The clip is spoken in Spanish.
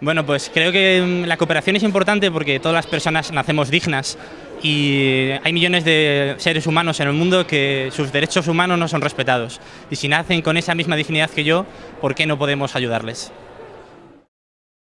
Bueno, pues creo que mm, la cooperación es importante porque todas las personas nacemos dignas y hay millones de seres humanos en el mundo que sus derechos humanos no son respetados. Y si nacen con esa misma dignidad que yo, ¿por qué no podemos ayudarles?